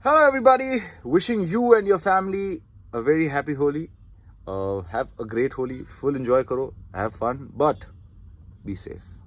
Hello, everybody. Wishing you and your family a very happy Holi. Uh, have a great Holi. Full enjoy karo. Have fun, but be safe.